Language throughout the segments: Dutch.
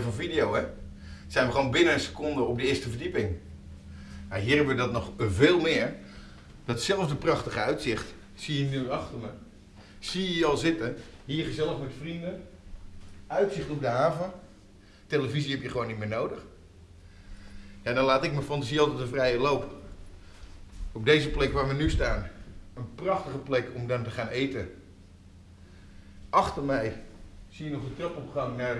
van video, hè? Zijn we gewoon binnen een seconde op de eerste verdieping. Hier hebben we dat nog veel meer. Datzelfde prachtige uitzicht zie je nu achter me. Zie je al zitten. Hier gezellig met vrienden. Uitzicht op de haven. Televisie heb je gewoon niet meer nodig. Ja, dan laat ik mijn fantasie altijd de vrije loop. Op deze plek waar we nu staan. Een prachtige plek om dan te gaan eten. Achter mij zie je nog de trapopgang naar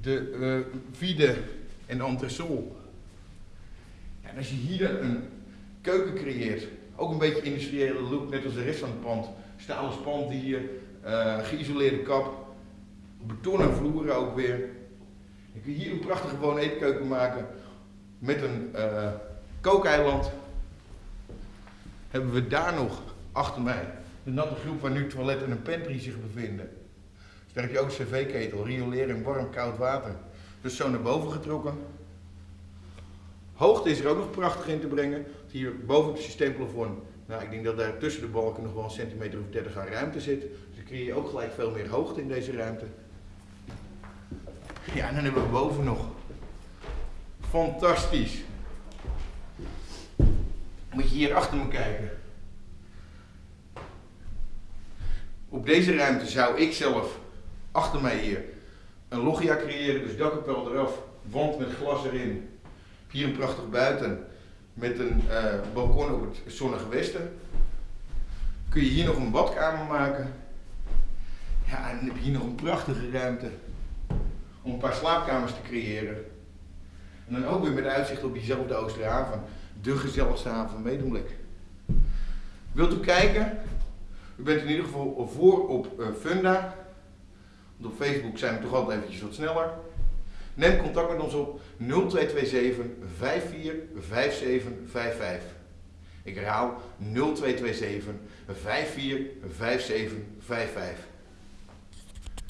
de uh, vide en entresol. En als je hier een keuken creëert, ook een beetje industriële look, net als de rest van het pand. Stalen spanten hier, uh, geïsoleerde kap, betonnen vloeren ook weer. Je kunt hier een prachtige woon-eetkeuken maken met een uh, kookeiland. Hebben we daar nog achter mij de natte groep waar nu toilet en een pantry zich bevinden. Daar heb je ook een cv-ketel, riolering, warm, koud water. Dus zo naar boven getrokken. Hoogte is er ook nog prachtig in te brengen. Hier boven op het systeemplafond, nou, ik denk dat daar tussen de balken nog wel een centimeter of 30 aan ruimte zit. Dus dan creëer je ook gelijk veel meer hoogte in deze ruimte. Ja, en dan hebben we boven nog. Fantastisch. Moet je hier achter me kijken. Op deze ruimte zou ik zelf achter mij hier een loggia creëren, dus dakkapel eraf, wand met glas erin. Hier een prachtig buiten met een uh, balkon op het zonnige westen. Kun je hier nog een badkamer maken. Ja, en dan heb je hier nog een prachtige ruimte om een paar slaapkamers te creëren. En dan ook weer met uitzicht op diezelfde Oosterhaven, de gezelligste haven van Medemblik. Wilt u kijken? U bent in ieder geval voor op uh, Funda. Op Facebook zijn we toch altijd eventjes wat sneller. Neem contact met ons op 0227 545755. Ik herhaal 0227 545755.